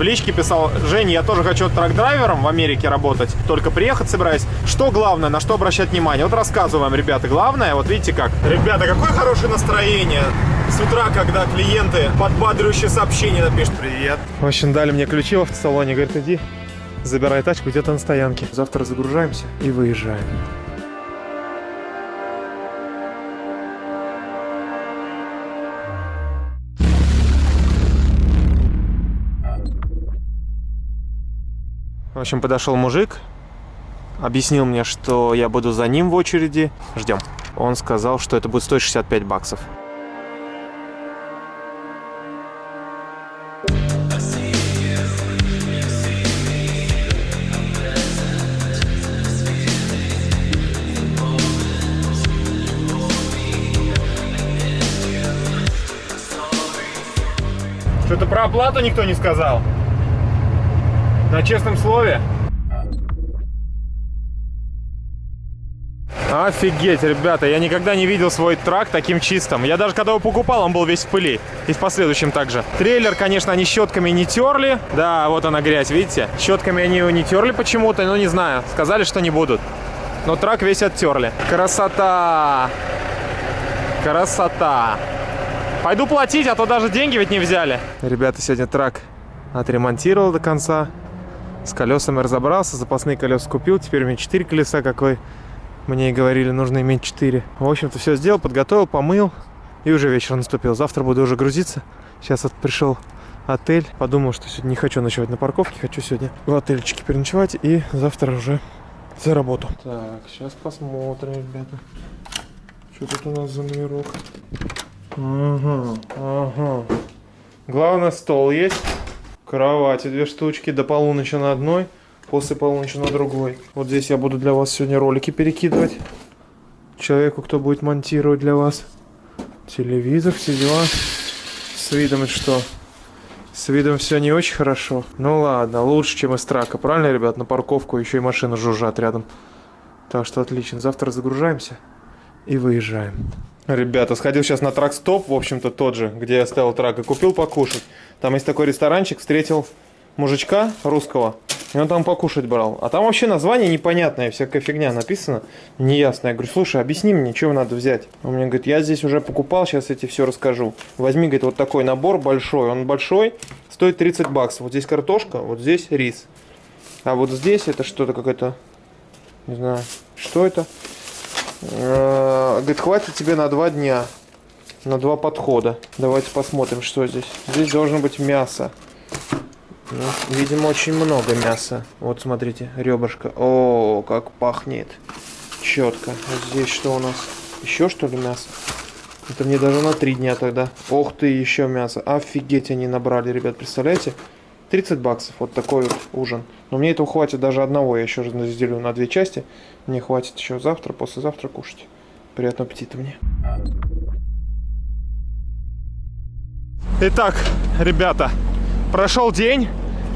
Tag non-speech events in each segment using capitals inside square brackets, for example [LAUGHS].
в личке писал, Женя, я тоже хочу трак-драйвером в Америке работать, только приехать собираюсь. Что главное, на что обращать внимание? Вот рассказываю вам, ребята, главное, вот видите как. Ребята, какое хорошее настроение с утра, когда клиенты подбадривающие сообщения напишут. Привет. В общем, дали мне ключи в автосалоне, говорит, иди, забирай тачку где-то на стоянке. Завтра загружаемся и выезжаем. В общем, подошел мужик, объяснил мне, что я буду за ним в очереди. Ждем. Он сказал, что это будет стоить 65 баксов. Что-то про оплату никто не сказал. На честном слове. Офигеть, ребята, я никогда не видел свой трак таким чистым. Я даже когда его покупал, он был весь в пыли. И в последующем также. Трейлер, конечно, они щетками не терли. Да, вот она грязь, видите? Щетками они его не терли почему-то, но не знаю. Сказали, что не будут. Но трак весь оттерли. Красота! Красота! Пойду платить, а то даже деньги ведь не взяли. Ребята, сегодня трак отремонтировал до конца. С колесами разобрался, запасные колеса купил. Теперь у меня 4 колеса, как вы мне и говорили, нужно иметь 4. В общем-то, все сделал, подготовил, помыл. И уже вечер наступил. Завтра буду уже грузиться. Сейчас вот пришел отель. Подумал, что сегодня не хочу ночевать на парковке. Хочу сегодня в отельчике переночевать. И завтра уже за работу. Так, сейчас посмотрим, ребята. Что тут у нас за номерок? Ага, ага. Главное, стол есть. Кровати две штучки, до полуночи на одной, после полуночи на другой. Вот здесь я буду для вас сегодня ролики перекидывать. Человеку, кто будет монтировать для вас. Телевизор, все дела. С видом что? С видом все не очень хорошо. Ну ладно, лучше, чем из трака. Правильно, ребят? На парковку еще и машины жужжат рядом. Так что отлично. Завтра загружаемся и выезжаем. Ребята, сходил сейчас на трак-стоп, в общем-то тот же, где я ставил трак, и купил покушать. Там есть такой ресторанчик, встретил мужичка русского, и он там покушать брал. А там вообще название непонятное, всякая фигня написана, неясная. Я говорю, слушай, объясни мне, что надо взять. Он мне говорит, я здесь уже покупал, сейчас я тебе все расскажу. Возьми, говорит, вот такой набор большой. Он большой, стоит 30 баксов. Вот здесь картошка, вот здесь рис. А вот здесь это что-то какое-то, не знаю, что это? Говорит, хватит тебе на два дня. На два подхода. Давайте посмотрим, что здесь. Здесь должно быть мясо. Ну, видимо, очень много мяса. Вот, смотрите, ребрышко. О, как пахнет. Четко. Вот здесь что у нас? Еще что ли мясо? Это мне даже на три дня тогда. Ох ты, еще мясо. Офигеть, они набрали, ребят, представляете? 30 баксов, вот такой вот ужин. Но мне этого хватит даже одного, я еще разделю на две части. Мне хватит еще завтра, послезавтра кушать. Приятного аппетита мне. Итак, ребята, прошел день.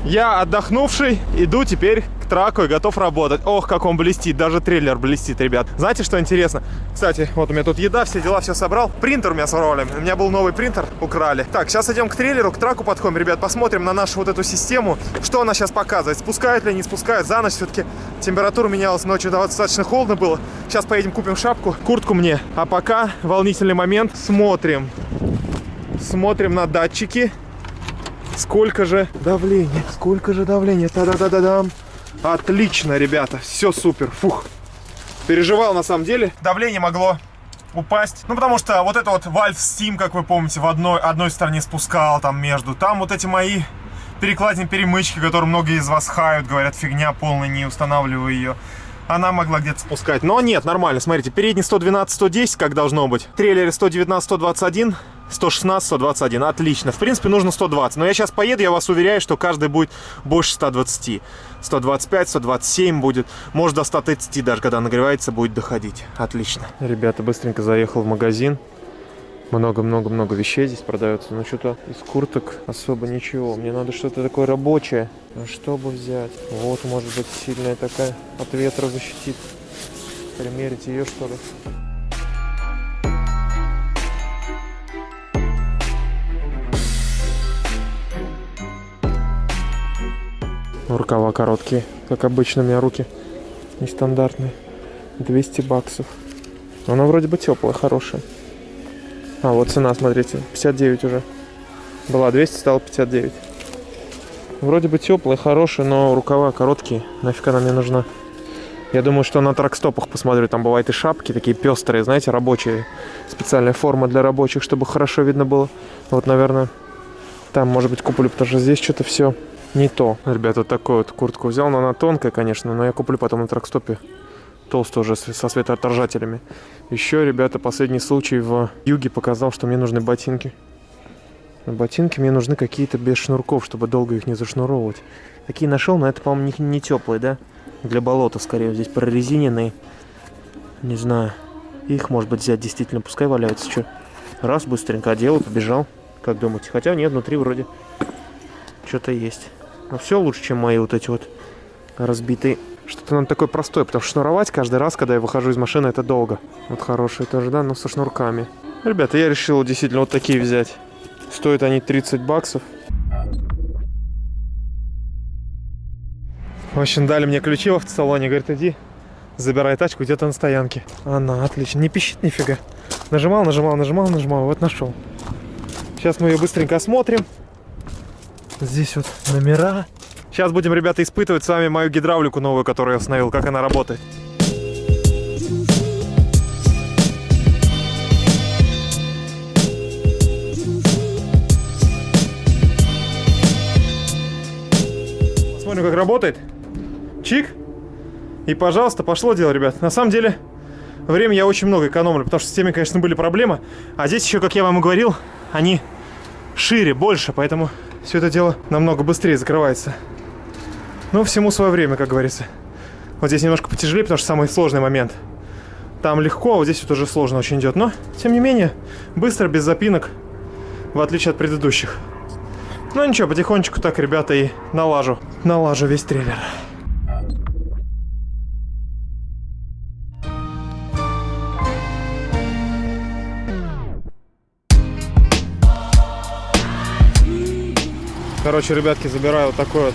Я отдохнувший, иду теперь к траку и готов работать. Ох, как он блестит, даже трейлер блестит, ребят. Знаете, что интересно? Кстати, вот у меня тут еда, все дела, все собрал. Принтер у меня своровали, у меня был новый принтер, украли. Так, сейчас идем к трейлеру, к траку подходим, ребят, посмотрим на нашу вот эту систему, что она сейчас показывает, спускает ли, не спускает. За ночь все-таки температура менялась, ночью достаточно холодно было. Сейчас поедем купим шапку, куртку мне. А пока волнительный момент, смотрим. Смотрим на датчики. Сколько же давления, сколько же давления. Та-да-да-да-дам. Отлично, ребята, все супер. Фух. Переживал на самом деле. Давление могло упасть. Ну, потому что вот это вот Valve Steam, как вы помните, в одной, одной стороне спускал там между. Там вот эти мои перекладины перемычки, которые многие из вас хают, говорят, фигня полная, не устанавливаю ее. Она могла где-то спускать. Но нет, нормально. Смотрите, передний 112-110, как должно быть. Трейлере 119-121. 116, 121. Отлично. В принципе, нужно 120. Но я сейчас поеду, я вас уверяю, что каждый будет больше 120. 125, 127 будет. Может, до 130 даже, когда нагревается, будет доходить. Отлично. Ребята, быстренько заехал в магазин. Много-много-много вещей здесь продается. Но что-то из курток особо ничего. Мне надо что-то такое рабочее. А что бы взять? Вот, может быть, сильная такая от ветра защитит. Примерить ее, что ли? Рукава короткие, как обычно у меня руки. Нестандартные. 200 баксов. Она вроде бы теплая, хорошая. А, вот цена, смотрите, 59 уже. Была 200, стала 59. Вроде бы теплая, хорошая, но рукава короткие. Нафиг она мне нужна? Я думаю, что на тракстопах посмотрю. Там бывают и шапки такие пестрые, знаете, рабочие. Специальная форма для рабочих, чтобы хорошо видно было. Вот, наверное, там, может быть, куплю, потому что здесь что-то все не то. Ребята, вот такую вот куртку взял, но она тонкая, конечно, но я куплю потом на тракстопе толстую уже со светоотражателями. Еще, ребята, последний случай в юге показал, что мне нужны ботинки. Ботинки мне нужны какие-то без шнурков, чтобы долго их не зашнуровывать. Такие нашел, но это, по-моему, не, не теплые, да? Для болота, скорее. Здесь прорезиненные. Не знаю. Их, может быть, взять действительно. Пускай валяются. Что? Раз, быстренько одел и побежал. Как думаете? Хотя нет, внутри вроде что-то есть. Но все лучше, чем мои вот эти вот разбитые. Что-то надо такое простое, потому что шнуровать каждый раз, когда я выхожу из машины, это долго. Вот хорошие тоже, да, но со шнурками. Ребята, я решил действительно вот такие взять. Стоят они 30 баксов. В общем, дали мне ключи в автосалоне. Говорит, иди, забирай тачку где-то на стоянке. Она, отлично. Не пищит нифига. Нажимал, нажимал, нажимал, нажимал. Вот нашел. Сейчас мы ее быстренько осмотрим. Здесь вот номера. Сейчас будем, ребята, испытывать с вами мою гидравлику новую, которую я установил, как она работает. Посмотрим, как работает. Чик. И, пожалуйста, пошло дело, ребят. На самом деле, время я очень много экономлю, потому что с теми, конечно, были проблемы. А здесь еще, как я вам и говорил, они шире, больше, поэтому все это дело намного быстрее закрывается. Но всему свое время, как говорится. Вот здесь немножко потяжелее, потому что самый сложный момент. Там легко, а вот здесь вот уже сложно очень идет. Но, тем не менее, быстро, без запинок, в отличие от предыдущих. Ну ничего, потихонечку так, ребята, и налажу. Налажу весь трейлер. Короче, ребятки, забираю вот такой вот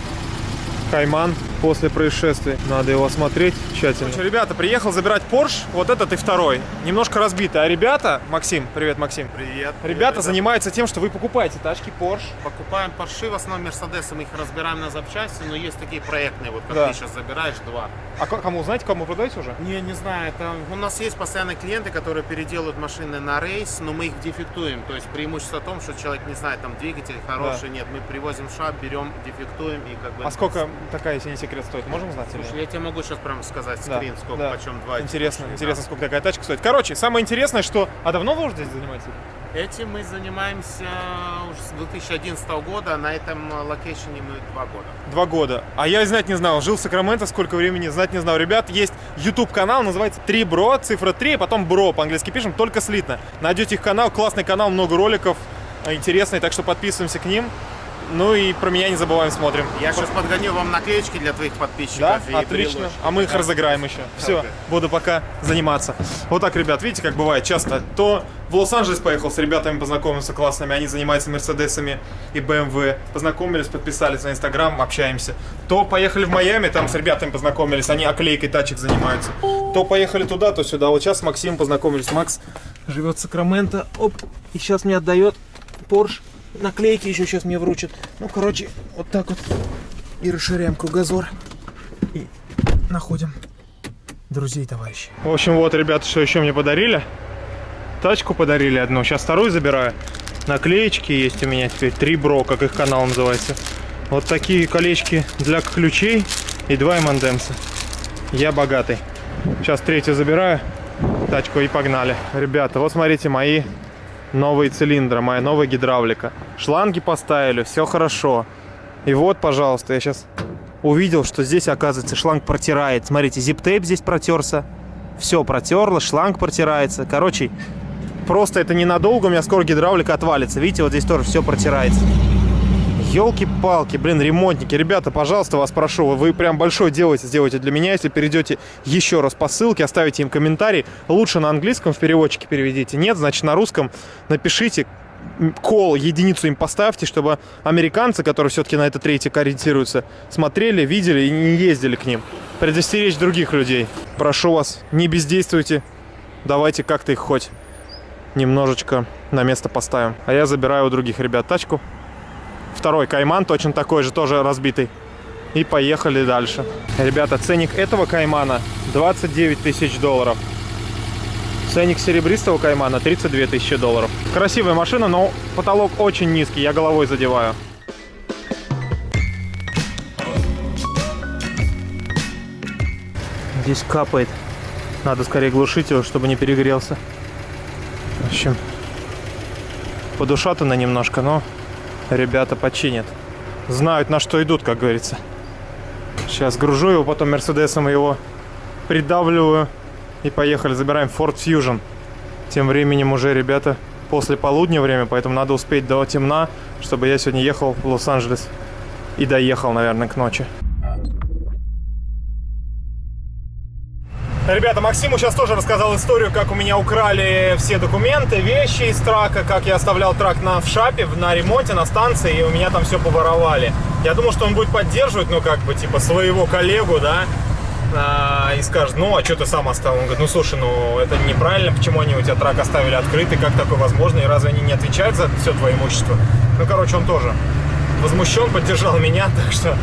Кайман после происшествия. Надо его осмотреть тщательно. Короче, ребята, приехал забирать Porsche. Вот этот и второй. Немножко разбитый. А ребята, Максим, привет, Максим. Привет. Ребята привет. занимаются тем, что вы покупаете тачки Porsche. Покупаем Porsche, в основном Mercedes, мы их разбираем на запчасти, но есть такие проектные, вот как Да. ты сейчас забираешь, два. А кому, знаете, кому продаете уже? Не, не знаю, это у нас есть постоянные клиенты, которые переделывают машины на рейс, но мы их дефектуем. То есть преимущество в том, что человек не знает, там двигатель хороший, нет, мы привозим шап, берем, дефектуем и как бы... А сколько такая, если не секрет, стоит? Можем узнать? или Слушай, я тебе могу сейчас прям сказать Да, скрин, сколько, да. почем два Интересно, машины, интересно, да. сколько такая тачка стоит. Короче, самое интересное, что... А давно вы уже здесь занимаетесь? Этим мы занимаемся уже с 2011 года, на этом location е мы два года. Два года. А я и знать не знал. Жил в Сакраменто сколько времени, знать не знал. Ребят, есть YouTube канал, называется 3 Bro, цифра 3, и потом Bro, по-английски пишем, только слитно. Найдете их канал, классный канал, много роликов, э, интересный, так что подписываемся к ним. Ну и про меня не забываем, смотрим. Я сейчас подгоню вам наклеечки для твоих подписчиков. Да, отлично. приложу. А мы их Да. разыграем еще. Все, Окей. буду пока заниматься. Вот так, ребят, видите, как бывает часто. То в Лос-Анджелес поехал, с ребятами познакомился классными, они занимаются Мерседесами и BMW. Познакомились, подписались на Инстаграм, общаемся. То поехали в Майами, там с ребятами познакомились, они оклейкой тачек занимаются. То поехали туда, то сюда. Вот сейчас с Максимом познакомились. Макс живет в Сакраменто, оп, и сейчас мне отдает Porsche. Наклейки еще сейчас мне вручат. Ну, короче, вот так вот. И расширяем кругозор. И находим друзей, товарищей. В общем, вот, ребята, что еще мне подарили. Тачку подарили одну. Сейчас вторую забираю. Наклеечки есть у меня теперь. Три бро, как их канал называется. Вот такие колечки для ключей и два M&M'са. Я богатый. Сейчас третью забираю. Тачку и погнали. Ребята, вот смотрите мои новые цилиндры, моя новая гидравлика. Шланги поставили, все хорошо. И вот, пожалуйста, я сейчас увидел, что здесь, оказывается, шланг протирает. Смотрите, зип-тейп здесь протерся. Все протерло, шланг протирается. Короче, просто это ненадолго, у меня скоро гидравлика отвалится. Видите, вот здесь тоже все протирается. Елки-палки, блин, ремонтники. Ребята, пожалуйста, вас прошу, вы прям большое делаете, сделайте для меня. Если перейдете еще раз по ссылке, оставите им комментарий. Лучше на английском в переводчике переведите. Нет, значит на русском напишите. кол, единицу им поставьте, чтобы американцы, которые все-таки на этот рейтинг ориентируются, смотрели, видели и не ездили к ним. Предостеречь других людей. Прошу вас, не бездействуйте. Давайте как-то их хоть немножечко на место поставим. А я забираю у других ребят тачку. Второй Кайман, точно такой же, тоже разбитый. И поехали дальше. Ребята, ценник этого Каймана 29 тысяч долларов. Ценник серебристого Каймана 32 тысячи долларов. Красивая машина, но потолок очень низкий, я головой задеваю. Здесь капает. Надо скорее глушить его, чтобы не перегрелся. В общем, подушатано немножко, но ребята починят. Знают, на что идут, как говорится. Сейчас гружу его, потом Мерседесом его придавливаю. И поехали, забираем Ford Fusion. Тем временем уже, ребята, после полудня время, поэтому надо успеть до темна, чтобы я сегодня ехал в Лос-Анджелес. И доехал, наверное, к ночи. Ребята, Максиму сейчас тоже рассказал историю, как у меня украли все документы, вещи из трака, как я оставлял трак на, в шапе, на ремонте, на станции, и у меня там все поворовали. Я думал, что он будет поддерживать, ну, как бы, типа, своего коллегу, да, а, и скажет, ну, а что ты сам оставил? Он говорит, ну, слушай, ну, это неправильно, почему они у тебя трак оставили открытый, как такое возможно, и разве они не отвечают за все твое имущество? Ну, короче, он тоже возмущен, поддержал меня, [LAUGHS] так что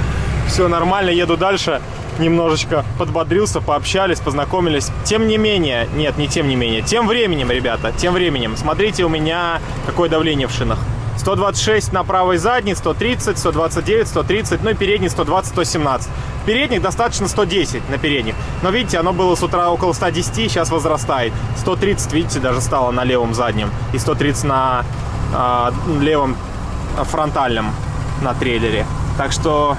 все нормально, еду дальше немножечко подбодрился, пообщались, познакомились. Тем не менее, нет, не тем не менее, тем временем, ребята, тем временем, смотрите у меня какое давление в шинах. 126 на правой задней, 130, 129, 130, ну и передний 120, 117. Передних достаточно 110 на передних. Но видите, оно было с утра около 110, сейчас возрастает. 130, видите, даже стало на левом заднем. И 130 на э, левом фронтальном на трейлере. Так что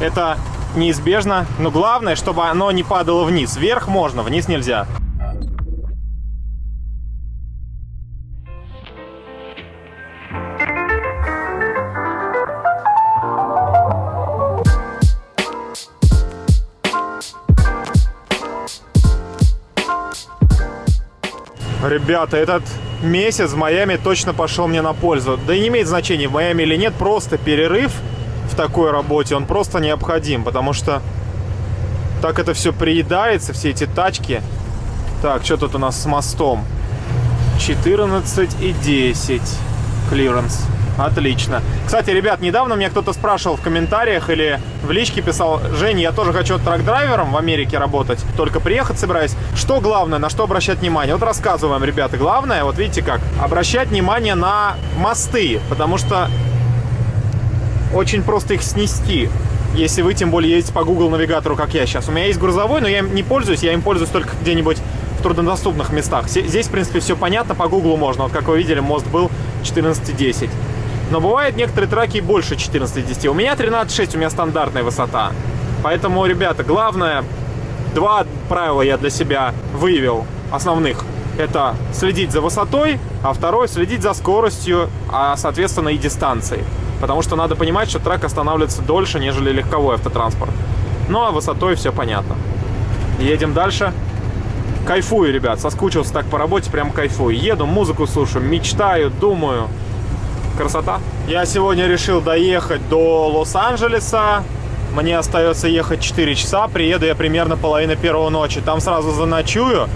это неизбежно. Но главное, чтобы оно не падало вниз. Вверх можно, вниз нельзя. Ребята, этот месяц в Майами точно пошел мне на пользу. Да и не имеет значения, в Майами или нет, просто перерыв в такой работе, он просто необходим, потому что так это все приедается, все эти тачки. Так, что тут у нас с мостом? 14 и 10 клиренс. Отлично. Кстати, ребят, недавно мне кто-то спрашивал в комментариях или в личке писал, Женя, я тоже хочу truck driver ом в Америке работать, только приехать собираюсь. Что главное, на что обращать внимание? Вот рассказываю вам, ребята. Главное, вот видите как, обращать внимание на мосты, потому что очень просто их снести. Если вы, тем более, едете по Google навигатору, как я сейчас. У меня есть грузовой, но я им не пользуюсь, я им пользуюсь только где-нибудь в труднодоступных местах. Здесь, в принципе, все понятно, по Google можно. Вот, как вы видели, мост был 14,10. Но бывают некоторые траки больше 14,10. У меня 13,6, у меня стандартная высота. Поэтому, ребята, главное, два правила я для себя выявил, основных. Это следить за высотой, а второе следить за скоростью, а, соответственно, и дистанцией. Потому что надо понимать, что трак останавливается дольше, нежели легковой автотранспорт. Ну а высотой все понятно. Едем дальше. Кайфую, ребят, соскучился так по работе, прям кайфую. Еду, музыку слушаю, мечтаю, думаю. Красота. Я сегодня решил доехать до Лос-Анджелеса. Мне остается ехать 4 часа. Приеду я примерно половина первого ночи. Там сразу заночую.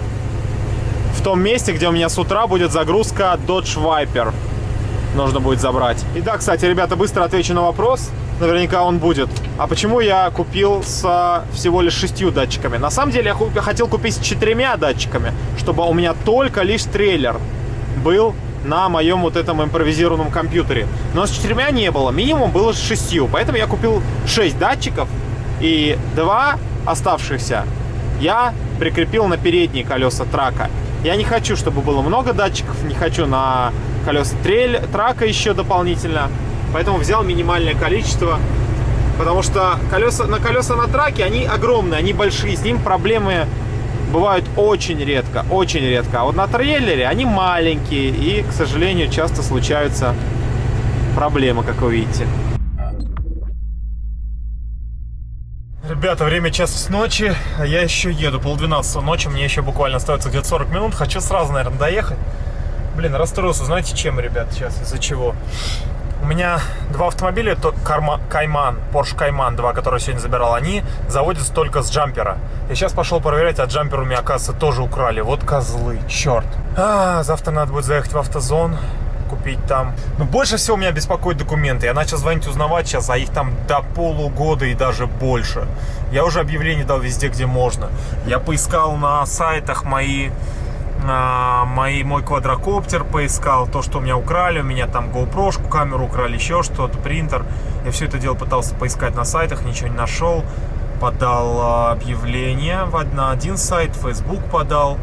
В том месте, где у меня с утра будет загрузка Dodge Viper нужно будет забрать. И да, кстати, ребята, быстро отвечу на вопрос. Наверняка он будет. А почему я купил с всего лишь шестью датчиками? На самом деле я хотел купить с четырьмя датчиками, чтобы у меня только лишь трейлер был на моем вот этом импровизированном компьютере. Но с четырьмя не было, минимум было с шестью. Поэтому я купил шесть датчиков и два оставшихся я прикрепил на передние колеса трака. Я не хочу, чтобы было много датчиков, не хочу на колеса трейль, трака еще дополнительно. Поэтому взял минимальное количество, потому что колеса, на колеса на траке, они огромные, они большие, с ним проблемы бывают очень редко, очень редко. А вот на трейлере они маленькие и, к сожалению, часто случаются проблемы, как вы видите. Ребята, время час ночи, а я еще еду, полдвенадцатого ночи, мне еще буквально остается где-то 40 минут. Хочу сразу, наверное, доехать. Блин, расстроился, знаете, чем, ребят, сейчас, из-за чего? У меня два автомобиля, то Карма, Кайман, Porsche Кайман 2, который я сегодня забирал, они заводятся только с джампера. Я сейчас пошел проверять, а джампер у меня, оказывается, тоже украли. Вот козлы, черт. А, завтра надо будет заехать в автозон, купить там. Но больше всего меня беспокоят документы. Я начал звонить, узнавать сейчас, а их там до полугода и даже больше. Я уже объявление дал везде, где можно. Я поискал на сайтах мои а, мои, мой квадрокоптер поискал, то, что у меня украли, у меня там GoPro, камеру украли, еще что-то, принтер. Я все это дело пытался поискать на сайтах, ничего не нашел. Подал а, объявление на один сайт, Facebook подал.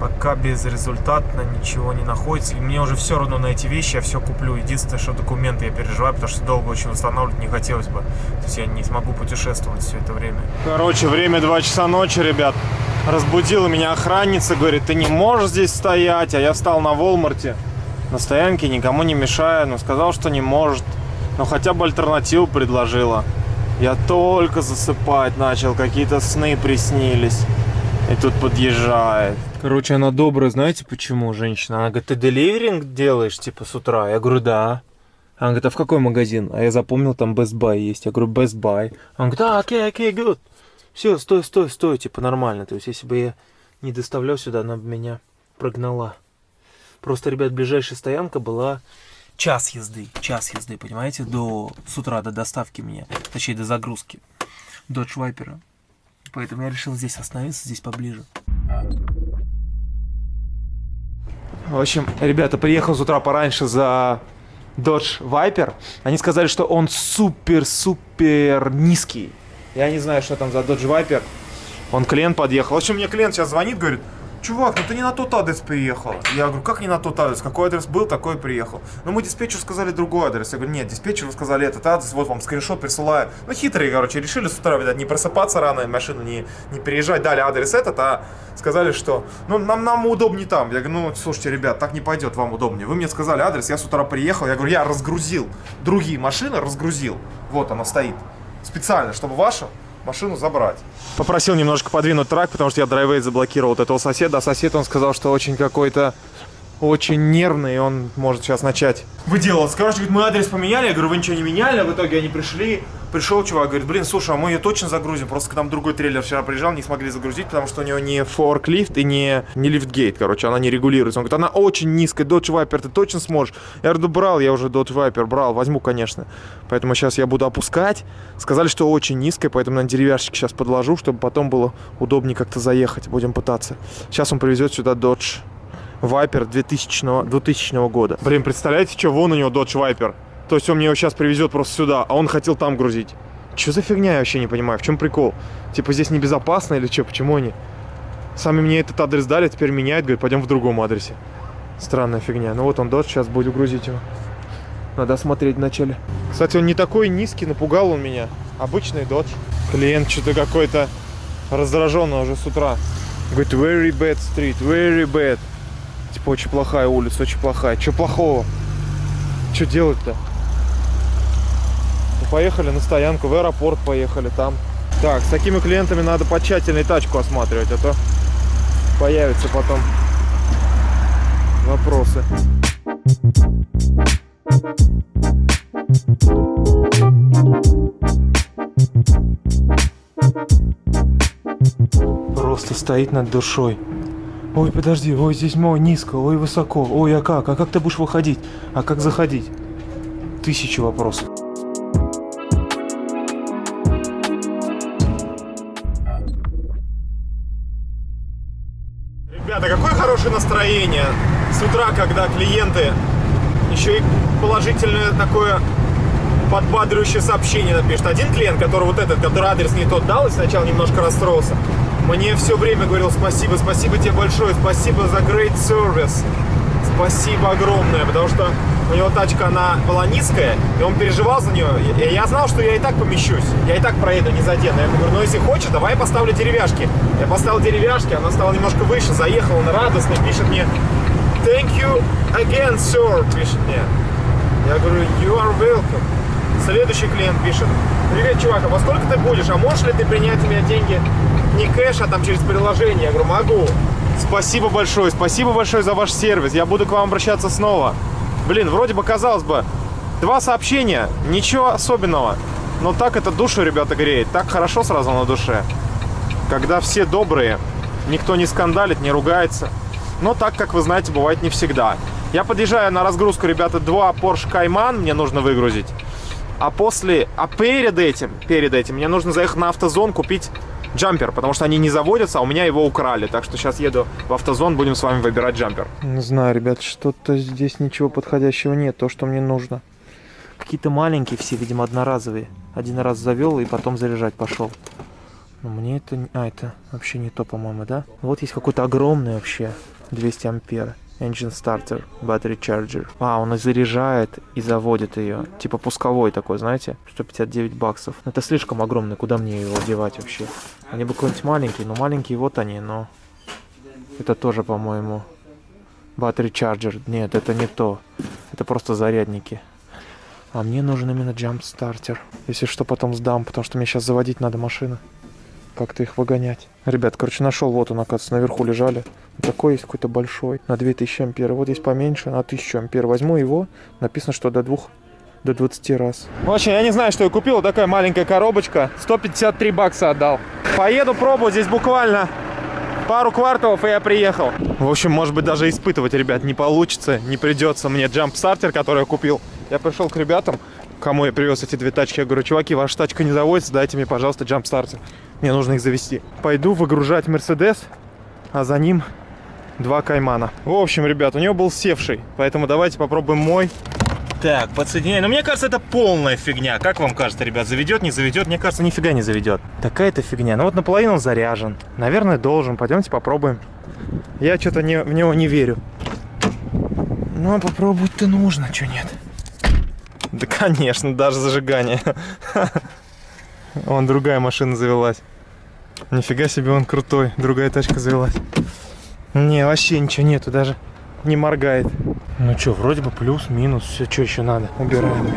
Пока безрезультатно ничего не находится. И мне уже все равно на эти вещи, я все куплю. Единственное, что документы я переживаю, потому что долго очень восстанавливать не хотелось бы. То есть я не смогу путешествовать все это время. Короче, время 2 часа ночи, ребят. Разбудила меня охранница, говорит, ты не можешь здесь стоять. А я встал на Волмарте, на стоянке, никому не мешая. Но сказал, что не может. Но хотя бы альтернативу предложила. Я только засыпать начал, какие-то сны приснились. И тут подъезжает. Короче, она добрая, знаете почему, женщина? Она говорит, ты деливеринг делаешь, типа, с утра? Я говорю, да. Она говорит, а в какой магазин? А я запомнил, там Best Buy есть. Я говорю, Best Buy. Она говорит, а, окей, окей, good. Все, стой, стой, стой, типа нормально. То есть, если бы я не доставлял сюда, она бы меня прогнала. Просто, ребят, ближайшая стоянка была час езды. Час езды, понимаете, до с утра до доставки меня. Точнее, до загрузки. Dodge Viper. Поэтому я решил здесь остановиться, здесь поближе. В общем, ребята, приехал с утра пораньше за Dodge Viper. Они сказали, что он супер-супер низкий. Я не знаю, что там за Dodge Viper. Он клиент подъехал. В общем, мне клиент сейчас звонит, говорит, чувак, ну ты не на тот адрес приехал. Я говорю, как не на тот адрес? Какой адрес был, такой приехал. Ну мы диспетчеру сказали другой адрес. Я говорю, нет, диспетчеру сказали этот адрес, вот вам скриншот присылаю. Ну хитрые, короче, решили с утра, видать, не просыпаться рано, машину не, не переезжать, дали адрес этот, а сказали, что, ну нам, нам удобнее там. Я говорю, ну слушайте, ребят, так не пойдет, вам удобнее. Вы мне сказали адрес, я с утра приехал, я говорю, я разгрузил другие машины, разгрузил. Вот она стоит. Специально, чтобы вашу машину забрать. Попросил немножко подвинуть трак, потому что я драйвейт заблокировал вот этого соседа. А сосед, он сказал, что очень какой-то очень нервный, и он может сейчас начать выделываться. Короче, говорит, мы адрес поменяли, я говорю, вы ничего не меняли, а в итоге они пришли, пришел чувак, говорит, блин, слушай, а мы ее точно загрузим, просто к нам другой трейлер вчера приезжал, не смогли загрузить, потому что у него не форклифт и не, не лифтгейт, короче, она не регулируется. Он говорит, она очень низкая, Dodge Viper, ты точно сможешь? Я говорю, брал, я уже Dodge Viper брал, возьму, конечно. Поэтому сейчас я буду опускать. Сказали, что очень низкая, поэтому на деревяшечке сейчас подложу, чтобы потом было удобнее как-то заехать, будем пытаться. Сейчас он привезет сюда Dodge Viper 2000, 2000 года. Блин, представляете, что вон у него Dodge Viper? То есть он мне его сейчас привезет просто сюда, а он хотел там грузить. Что за фигня, я вообще не понимаю. В чем прикол? Типа здесь небезопасно или что? Почему они? Сами мне этот адрес дали, теперь меняют, говорят, пойдем в другом адресе. Странная фигня. Ну вот он Dodge, сейчас будет грузить его. Надо смотреть вначале. Кстати, он не такой низкий, напугал он меня. Обычный Dodge. Клиент что-то какой-то раздраженный уже с утра. Говорит, very bad street, very bad. Типа, очень плохая улица, очень плохая. Что плохого? Что делать-то? Ну, поехали на стоянку, в аэропорт поехали там. Так, с такими клиентами надо потщательней тачку осматривать, а то появятся потом вопросы. Просто стоит над душой. Ой, подожди, ой, здесь мой низко, ой, высоко, ой, а как? А как ты будешь выходить? А как заходить? Тысячи вопросов. Ребята, какое хорошее настроение с утра, когда клиенты еще и положительное такое подбадривающее сообщение напишет. Один клиент, который вот этот, который адрес не тот дал и сначала немножко расстроился, мне все время говорил спасибо, спасибо тебе большое, спасибо за great service. Спасибо огромное, потому что у него тачка, она была низкая, и он переживал за нее. И я знал, что я и так помещусь, я и так проеду, не задену. Я говорю, ну если хочешь, давай я поставлю деревяшки. Я поставил деревяшки, она стала немножко выше, заехала, он радостный, пишет мне, thank you again, sir, пишет мне. Я говорю, you are welcome. Следующий клиент пишет, привет, чувак, а во сколько ты будешь, а можешь ли ты принять у меня деньги не кэш, а там через приложение? Я говорю, могу. Спасибо большое, спасибо большое за ваш сервис. Я буду к вам обращаться снова. Блин, вроде бы, казалось бы, два сообщения, ничего особенного. Но так это душу, ребята, греет. Так хорошо сразу на душе. Когда все добрые, никто не скандалит, не ругается. Но так, как вы знаете, бывает не всегда. Я подъезжаю на разгрузку, ребята, два Porsche Cayman мне нужно выгрузить. А после, а перед этим, перед этим мне нужно заехать на автозон, купить джампер, потому что они не заводятся, а у меня его украли. Так что сейчас еду в автозон, будем с вами выбирать джампер. Не знаю, ребят, что-то здесь ничего подходящего нет, то, что мне нужно. Какие-то маленькие все, видимо, одноразовые. Один раз завел и потом заряжать пошел. Но мне это... А, это вообще не то, по-моему, да? Вот есть какой-то огромный вообще. 200 ампер. Engine Starter, Battery Charger. А, он и заряжает, и заводит ее. Типа пусковой такой, знаете? 159 баксов. Это слишком огромный, куда мне его девать вообще? Они бы какой-нибудь маленький, ну маленькие вот они, но... Это тоже, по-моему, Battery Charger. Нет, это не то. Это просто зарядники. А мне нужен именно Jump Starter. Если что, потом сдам, потому что мне сейчас заводить надо машину как-то их выгонять. Ребят, короче, нашел, вот он, оказывается, наверху лежали. Такой есть какой-то большой, на 2000 ампер. Вот есть поменьше, на 1000 ампер. Возьму его, написано, что до двух до 20 раз. В общем, я не знаю, что я купил. Такая маленькая коробочка. 153 бакса отдал. Поеду пробовать здесь буквально пару кварталов, и я приехал. В общем, может быть, даже испытывать, ребят, не получится. Не придется мне джамп-стартер, который я купил. Я пришел к ребятам, кому я привез эти две тачки. Я говорю, чуваки, ваша тачка не заводится, дайте мне, пожалуйста, джамп-стартер. Мне нужно их завести. Пойду выгружать Мерседес, а за ним два Каймана. В общем, ребят, у него был севший, поэтому давайте попробуем мой. Так, подсоединяй. Но мне кажется, это полная фигня. Как вам кажется, ребят, заведет, не заведет? Мне кажется, нифига не заведет. Такая-то фигня. Ну вот наполовину он заряжен. Наверное, должен. Пойдемте попробуем. Я что-то не, в него не верю. Ну, а попробовать-то нужно, что нет. Да, конечно, даже зажигание. Вон другая машина завелась. Нифига себе он крутой. Другая тачка завелась. Не, вообще ничего нету, даже не моргает. Ну что, вроде бы плюс, минус, все, что еще надо. Убираем.